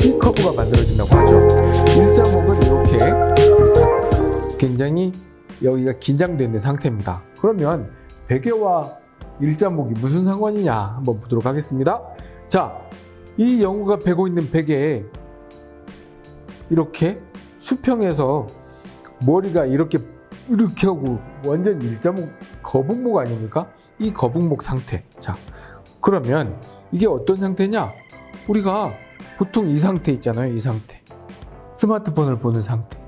C커브가 만들어진다고 하죠. 일자목은 이렇게 굉장히 여기가 있는 상태입니다. 그러면 베개와 일자목이 무슨 상관이냐 한번 보도록 하겠습니다. 자, 이 영우가 베고 있는 베개에 이렇게 수평에서 머리가 이렇게 이렇게 하고 완전 일자목 거북목 아닙니까? 이 거북목 상태. 자, 그러면 이게 어떤 상태냐? 우리가 보통 이 상태 있잖아요. 이 상태. 스마트폰을 보는 상태.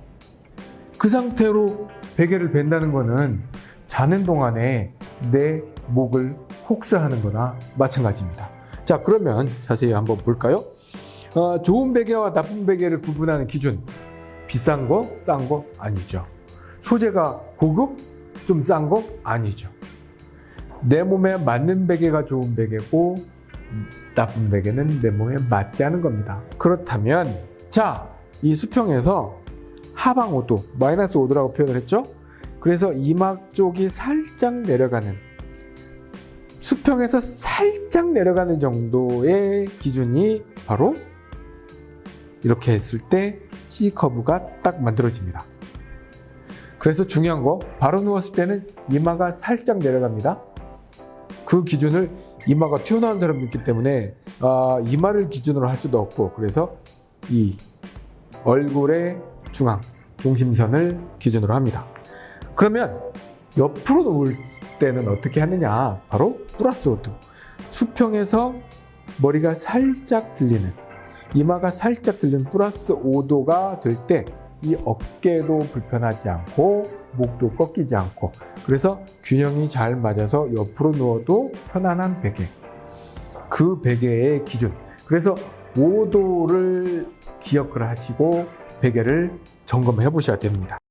그 상태로 베개를 벤다는 거는 자는 동안에 내 목을 혹사하는 거나 마찬가지입니다. 자, 그러면 자세히 한번 볼까요? 어, 좋은 베개와 나쁜 베개를 구분하는 기준. 비싼 거, 싼 거 아니죠. 소재가 고급, 좀 싼 거 아니죠. 내 몸에 맞는 베개가 좋은 베개고 나쁜 베개는 내 몸에 맞지 않은 겁니다. 그렇다면 자, 이 수평에서 하방 5도, 마이너스 5도라고 표현을 했죠? 그래서 이막 쪽이 살짝 내려가는 수평에서 살짝 내려가는 정도의 기준이 바로 이렇게 했을 때 C커브가 딱 만들어집니다. 그래서 중요한 거 바로 누웠을 때는 이마가 살짝 내려갑니다. 그 기준을 이마가 튀어나온 사람도 있기 때문에 아, 이마를 기준으로 할 수도 없고 그래서 이 얼굴의 중앙, 중심선을 기준으로 합니다. 그러면 옆으로 누울 때는 어떻게 하느냐? 바로 플러스 5도. 수평에서 머리가 살짝 들리는 이마가 살짝 들리는 플러스 5도가 될 때 이 어깨도 불편하지 않고 목도 꺾이지 않고. 그래서 균형이 잘 맞아서 옆으로 누워도 편안한 베개. 그 베개의 기준. 그래서 5도를 기억을 하시고 베개를 점검해 보셔야 됩니다